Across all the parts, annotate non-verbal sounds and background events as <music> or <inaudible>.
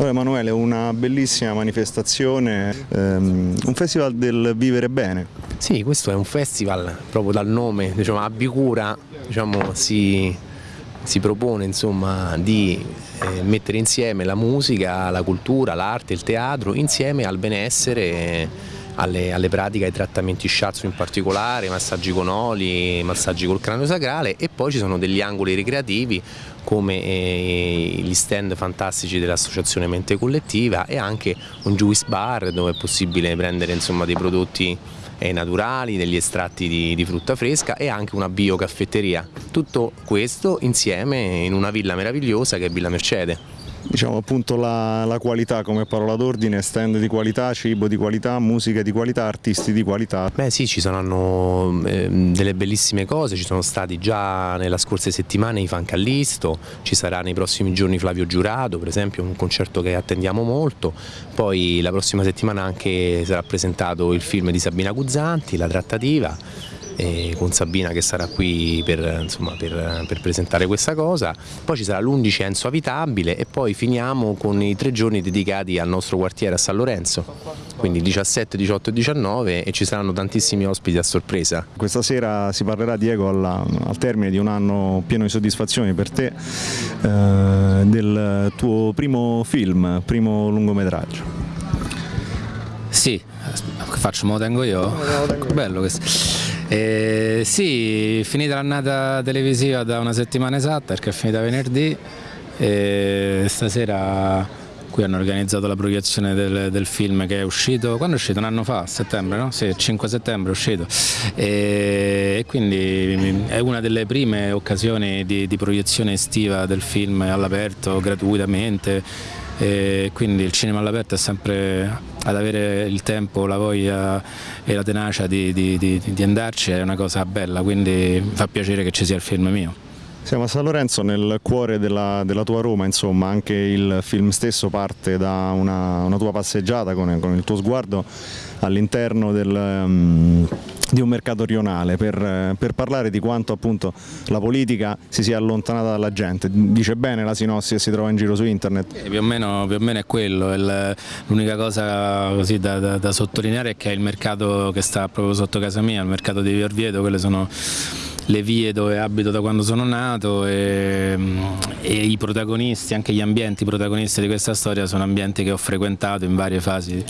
Allora Emanuele, una bellissima manifestazione, ehm, un festival del vivere bene. Sì, questo è un festival proprio dal nome, diciamo, a Bicura diciamo, si, si propone insomma, di eh, mettere insieme la musica, la cultura, l'arte, il teatro, insieme al benessere alle, alle, pratiche, ai trattamenti shiatsu in particolare, massaggi con oli, massaggi col cranio sacrale e poi ci sono degli angoli ricreativi come eh, gli stand fantastici dell'associazione Mente Collettiva e anche un juice bar dove è possibile prendere insomma, dei prodotti eh, naturali, degli estratti di, di, frutta fresca e anche una biocaffetteria. Tutto questo insieme in una villa meravigliosa che è Villa Mercede diciamo appunto la, la qualità come parola d'ordine, stand di qualità, cibo di qualità, musica di qualità, artisti di qualità. Beh sì, ci saranno eh, delle bellissime cose, ci sono stati già nella scorsa settimana i Fan Callisto, ci sarà nei prossimi giorni Flavio Giurato, per esempio un concerto che attendiamo molto, poi la prossima settimana anche sarà presentato il film di Sabina Guzzanti, La trattativa con Sabina che sarà qui per, insomma, per, per presentare questa cosa, poi ci sarà l'11 Enzo Avitabile e poi finiamo con i tre giorni dedicati al nostro quartiere a San Lorenzo, quindi 17, 18 e 19 e ci saranno tantissimi ospiti a sorpresa. Questa sera si parlerà Diego alla, al termine di un anno pieno di soddisfazioni per te eh, del tuo primo film, primo lungometraggio. Sì, faccio, me lo tengo io. Bello questo. Eh, sì, finita l'annata televisiva da una settimana esatta perché è finita venerdì e stasera qui hanno organizzato la proiezione del, del, film che è uscito, quando è uscito? Un anno fa, settembre, no? Sì, 5 settembre è uscito e, e quindi è una delle prime occasioni di, di proiezione estiva del film all'aperto gratuitamente e quindi il cinema all'aperto è sempre ad avere il tempo, la voglia e la tenacia di, di, di, di andarci è una cosa bella, quindi fa piacere che ci sia il film mio. Siamo a San Lorenzo nel cuore della, della, tua Roma, insomma, anche il film stesso parte da una, una tua passeggiata con, con, il tuo sguardo all'interno del, um, di un mercato rionale per, per, parlare di quanto appunto la politica si sia allontanata dalla gente. Dice bene la sinossi che si trova in giro su internet? Eh, più, o meno, più, o meno, è quello, l'unica cosa da, da, da, sottolineare è che è il mercato che sta proprio sotto casa mia, il mercato di Via Orvieto, quelle sono le vie dove abito da quando sono nato e, e, i protagonisti, anche gli ambienti protagonisti di questa storia sono ambienti che ho frequentato in varie fasi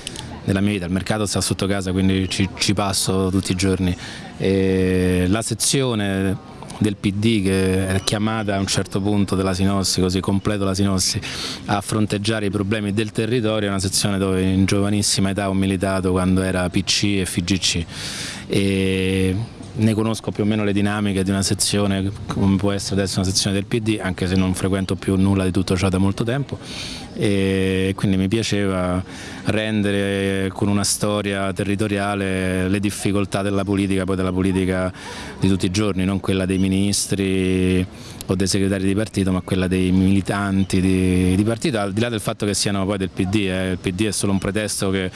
della mia vita, il mercato sta sotto casa quindi ci, ci passo tutti i giorni. E la sezione del PD che è chiamata a un certo punto della Sinossi, così completo la Sinossi, a fronteggiare i problemi del territorio, è una sezione dove in giovanissima età ho militato quando era PC e FGC. E ne conosco più o meno le dinamiche di una sezione come può essere adesso una sezione del PD anche se non frequento più nulla di tutto ciò da molto tempo e quindi mi piaceva rendere con una storia territoriale le difficoltà della politica, poi della politica di tutti i giorni, non quella dei ministri o dei segretari di partito, ma quella dei militanti di, di partito, al di là del fatto che siano poi del PD, eh. il PD è solo un pretesto che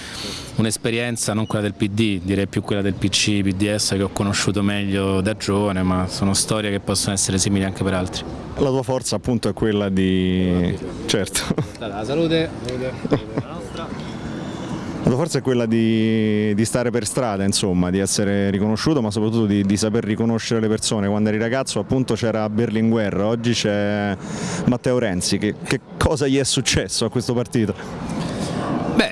un'esperienza, non quella del PD, direi più quella del PC, PDS che ho conosciuto meglio da giovane, ma sono storie che possono essere simili anche per altri. La tua forza appunto è quella di... certo. La salute. salute. <laughs> La tua forza è quella di, di, stare per strada, insomma, di essere riconosciuto, ma soprattutto di, di saper riconoscere le persone. Quando eri ragazzo appunto c'era Berlinguer, oggi c'è Matteo Renzi. Che, che cosa gli è successo a questo partito? Beh,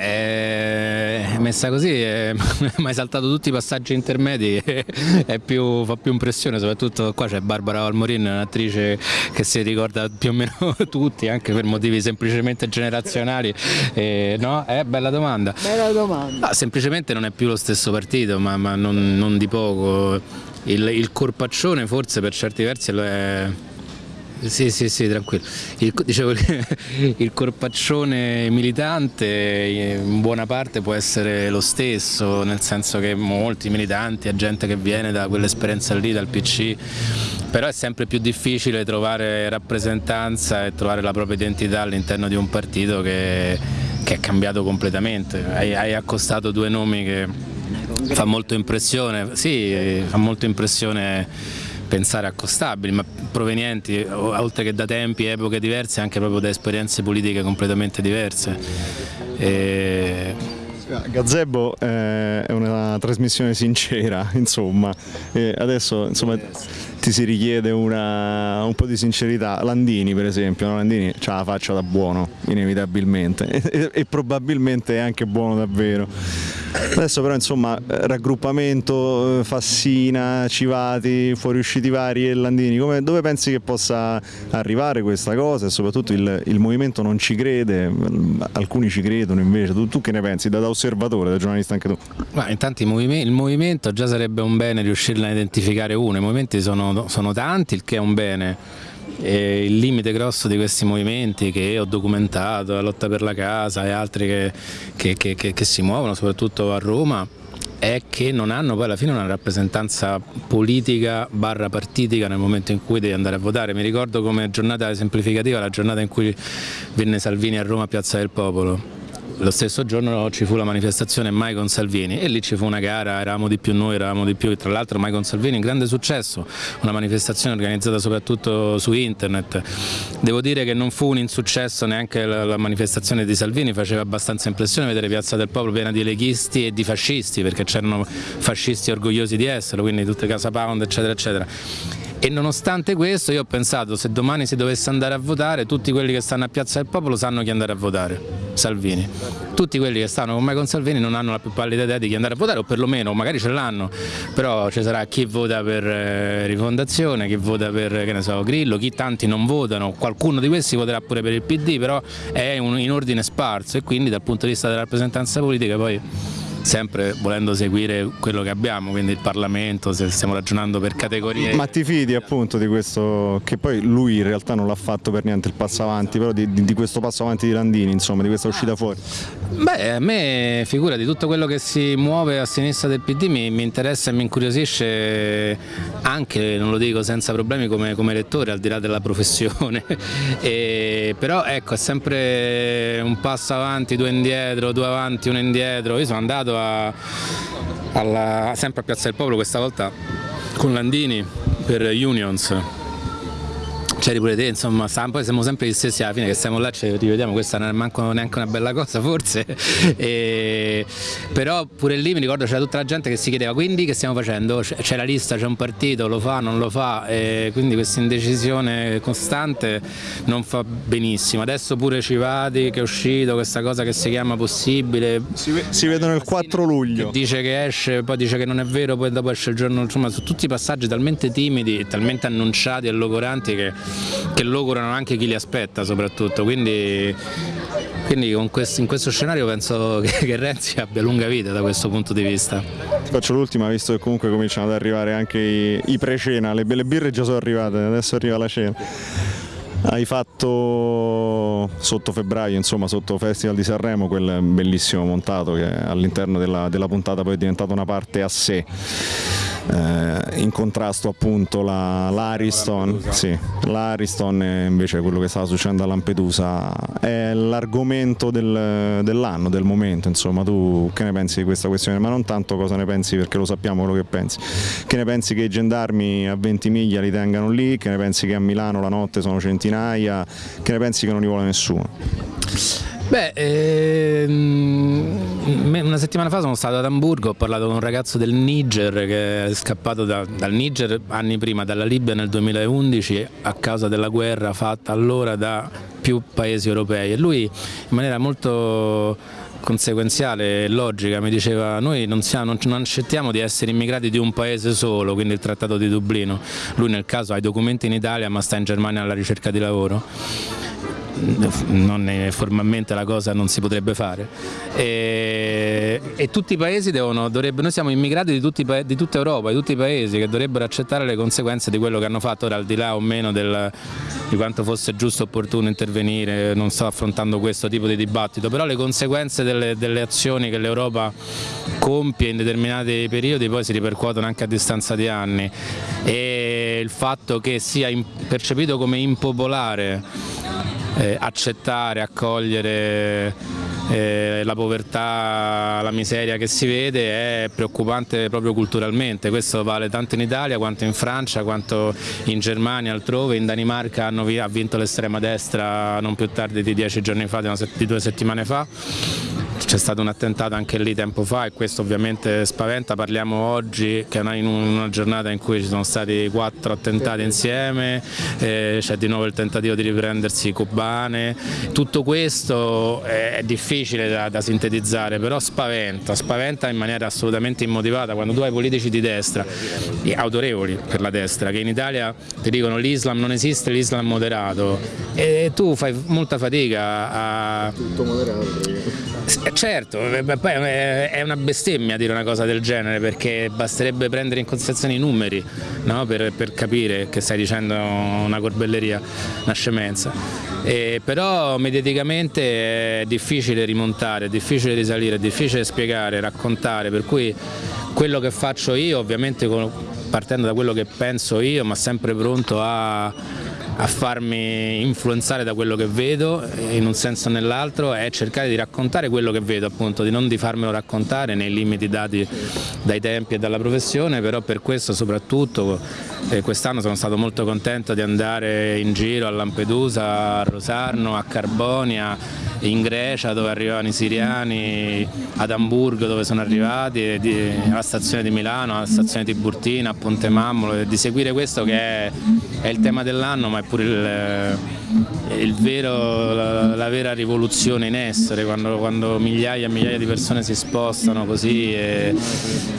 messa così, è, mi hai saltato tutti i passaggi intermedi, <laughs> più, fa più impressione, soprattutto qua c'è Barbara Valmorin, un'attrice che si ricorda più o meno <laughs> tutti, anche per motivi semplicemente generazionali. E, no? Eh, bella domanda. Bella domanda. No, semplicemente non è più lo stesso partito, ma, ma non, non, di poco. Il, il corpaccione forse per certi versi lo è sì, sì, sì, tranquillo. Il, dicevo, <laughs> il corpaccione militante in buona parte può essere lo stesso, nel senso che molti militanti, è gente che viene da quell'esperienza lì, dal PC, però è sempre più difficile trovare rappresentanza e trovare la propria identità all'interno di un partito che, che, è cambiato completamente. Hai, hai accostato due nomi che fa molto impressione, sì, fa molto impressione pensare accostabili, ma provenienti oltre che da tempi, epoche diverse, anche proprio da esperienze politiche completamente diverse. E... Gazebo eh, è una trasmissione sincera, <laughs> insomma, e adesso insomma, ti si richiede una, un po' di sincerità. Landini per esempio, no? Landini ha la faccia da buono, inevitabilmente, <laughs> e, e probabilmente è anche buono davvero. Adesso però insomma raggruppamento eh, Fassina, Civati, fuoriusciti vari e Landini, come, dove pensi che possa arrivare questa cosa? E soprattutto il, il movimento non ci crede, alcuni ci credono invece, tu, tu che ne pensi? Da, da, osservatore, da giornalista anche tu? Ma intanto il movimento già sarebbe un bene riuscirne a identificare uno, i movimenti sono, sono tanti, il che è un bene e il limite grosso di questi movimenti che ho documentato, la lotta per la casa e altri che, che, che, che si muovono soprattutto a Roma è che non hanno poi alla fine una rappresentanza politica barra partitica nel momento in cui devi andare a votare. Mi ricordo come giornata esemplificativa la giornata in cui venne Salvini a Roma a Piazza del Popolo lo stesso giorno ci fu la manifestazione Mai con Salvini e lì ci fu una gara, eravamo di più noi, eravamo di più, tra l'altro Mai con Salvini, un grande successo, una manifestazione organizzata soprattutto su internet. Devo dire che non fu un insuccesso neanche la, la manifestazione di Salvini, faceva abbastanza impressione vedere Piazza del Popolo piena di leghisti e di fascisti, perché c'erano fascisti orgogliosi di esserlo, quindi tutte Casa Pound eccetera eccetera e nonostante questo io ho pensato se domani si dovesse andare a votare tutti quelli che stanno a Piazza del Popolo sanno chi andare a votare, Salvini. Tutti quelli che stanno con me con Salvini non hanno la più pallida idea di chi andare a votare o perlomeno magari ce l'hanno, però ci sarà chi vota per eh, Rifondazione, chi vota per so, Grillo, chi tanti non votano, qualcuno di questi voterà pure per il PD, però è un, in ordine sparso. E quindi dal punto di vista della rappresentanza politica poi sempre volendo seguire quello che abbiamo, quindi il Parlamento, se stiamo ragionando per categorie. Ma ti fidi appunto di questo, che poi lui in realtà non l'ha fatto per niente il passo avanti, però di, di, questo passo avanti di Landini, insomma, di questa uscita fuori? Beh, a me figura di tutto quello che si muove a sinistra del PD mi, mi interessa e mi incuriosisce anche, non lo dico senza problemi come, come lettore, al di là della professione, <laughs> e, però ecco è sempre un passo avanti, due indietro, due avanti, uno indietro, io sono andato andato a, alla, sempre a Piazza del Popolo, questa volta con Landini per Unions c'eri pure te, insomma, poi siamo sempre gli stessi alla fine che stiamo là, ci rivediamo, questa non è manco neanche una bella cosa forse, <laughs> e, però pure lì mi ricordo c'era tutta la gente che si chiedeva quindi che stiamo facendo, c'è la lista, c'è un partito, lo fa, non lo fa, e quindi questa indecisione costante non fa benissimo, adesso pure Civati che è uscito, questa cosa che si chiama possibile, si, si vedono il 4 luglio, dice che esce, poi dice che non è vero, poi dopo esce il giorno, insomma su tutti i passaggi talmente timidi, talmente annunciati e logoranti che che logorano anche chi li aspetta soprattutto, quindi, quindi questo, in questo scenario penso <laughs> che, che, Renzi abbia lunga vita da questo punto di vista. Faccio l'ultima visto che comunque cominciano ad arrivare anche i, i pre-cena, le belle birre già sono arrivate, adesso arriva la cena. Hai fatto sotto febbraio, insomma sotto Festival di Sanremo, quel bellissimo montato che all'interno della, della puntata poi è diventato una parte a sé eh, in contrasto appunto l'Ariston, la, sì, invece quello che stava succedendo a Lampedusa, è l'argomento del, dell'anno, del momento, insomma. Tu che ne pensi di questa questione, ma non tanto cosa ne pensi perché lo sappiamo quello che pensi, che ne pensi che i gendarmi a 20 miglia li tengano lì, che ne pensi che a Milano la notte sono centinaia, che ne pensi che non li vuole nessuno? Beh, ehm, una settimana fa sono stato ad Amburgo, ho parlato con un ragazzo del Niger che è scappato da, dal Niger anni prima, dalla Libia nel 2011 a causa della guerra fatta allora da più paesi europei. E lui in maniera molto conseguenziale e logica mi diceva noi non, siamo, non, accettiamo di essere immigrati di un paese solo, quindi il trattato di Dublino, lui nel caso ha i documenti in Italia ma sta in Germania alla ricerca di lavoro non è, formalmente la cosa non si potrebbe fare. E, e tutti i paesi devono, noi siamo immigrati di, tutti, di, tutta Europa, di tutti i paesi che dovrebbero accettare le conseguenze di quello che hanno fatto, ora al di là o meno del, di quanto fosse giusto o opportuno intervenire, non sto affrontando questo tipo di dibattito, però le conseguenze delle, delle azioni che l'Europa compie in determinati periodi poi si ripercuotono anche a distanza di anni. E il fatto che sia percepito come impopolare eh, accettare, accogliere eh, la povertà, la miseria che si vede è preoccupante proprio culturalmente, questo vale tanto in Italia quanto in Francia, quanto in Germania, altrove, in Danimarca hanno, ha vinto l'estrema destra non più tardi di dieci giorni fa, di due settimane fa c'è stato un attentato anche lì tempo fa e questo ovviamente spaventa, parliamo oggi che è in una giornata in cui ci sono stati quattro attentati insieme, eh, c'è di nuovo il tentativo di riprendersi Cubane, tutto questo è difficile da, da, sintetizzare, però spaventa, spaventa in maniera assolutamente immotivata. Quando tu hai politici di destra, autorevoli per la destra, che in Italia ti dicono l'Islam non esiste, l'Islam moderato e tu fai molta fatica a... Tutto moderato certo, poi è una bestemmia dire una cosa del genere perché basterebbe prendere in considerazione i numeri no? per, per, capire che stai dicendo una corbelleria, una scemenza. E però mediaticamente è difficile rimontare, è difficile risalire, è difficile spiegare, raccontare, per cui quello che faccio io ovviamente partendo da quello che penso io ma sempre pronto a a farmi influenzare da quello che vedo in un senso o nell'altro è cercare di raccontare quello che vedo appunto, di non di farmelo raccontare nei limiti dati dai tempi e dalla professione, però per questo soprattutto eh, quest'anno sono stato molto contento di andare in giro a Lampedusa, a Rosarno, a Carbonia, in Grecia dove arrivavano i siriani, ad Amburgo dove sono arrivati, alla stazione di Milano, alla stazione Tiburtina, a Ponte Mammolo, di seguire questo che è, è il tema dell'anno ma è pure il, il vero, la, la, vera rivoluzione in essere, quando, quando, migliaia e migliaia di persone si spostano così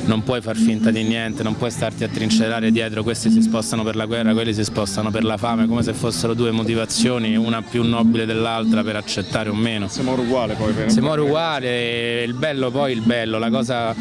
non puoi far finta di niente, non puoi starti a trincerare dietro, questi si spostano per la guerra, quelli si spostano per la fame, come se fossero due motivazioni, una più nobile dell'altra per accettare o meno. Siamo uguali poi. Per Siamo uguali, il bello poi il bello, la cosa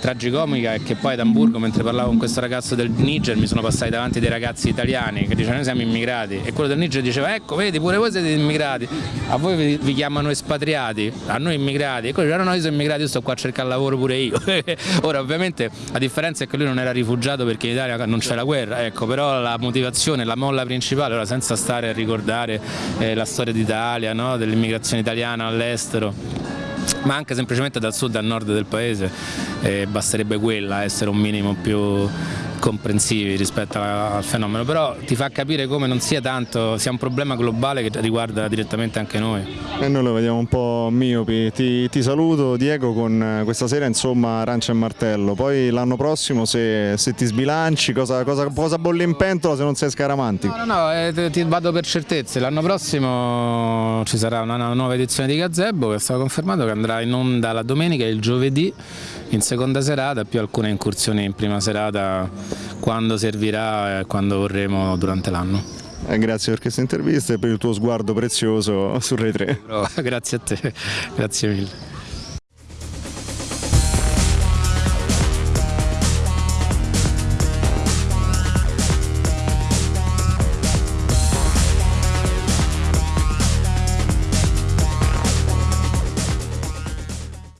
tragicomica è che poi ad Hamburgo mentre parlavo con questo ragazzo del Niger mi sono passati davanti dei ragazzi italiani che dicevano noi siamo immigrati e quello del Niger diceva ecco vedi pure voi siete immigrati, a voi vi, vi chiamano espatriati, a noi immigrati, e quello diceva no, no io sono immigrato, io sto qua a cercare lavoro pure io. <laughs> Ora ovviamente la differenza è che lui non era rifugiato perché in Italia non c'è la guerra, ecco, però la motivazione, la molla principale, ora senza stare a ricordare eh, la storia d'Italia, no? dell'immigrazione italiana all'estero, ma anche semplicemente dal sud al nord del paese eh, basterebbe quella essere un minimo più comprensivi rispetto al fenomeno, però ti fa capire come non sia tanto, sia un problema globale che riguarda direttamente anche noi. E noi lo vediamo un po' miopi, ti, ti saluto Diego con questa sera insomma Arancia e Martello, poi l'anno prossimo se, se, ti sbilanci cosa, cosa, cosa bolli in pentola se non sei scaramantico? No, no, no eh, ti vado per certezze, l'anno prossimo ci sarà una, una nuova edizione di Gazebo che è stato confermato che andrà in onda la domenica e il giovedì in seconda serata più alcune incursioni in prima serata quando servirà e quando vorremo durante l'anno. Eh, grazie per questa intervista e per il tuo sguardo prezioso su Rai 3. <laughs> grazie a te, <laughs> grazie mille.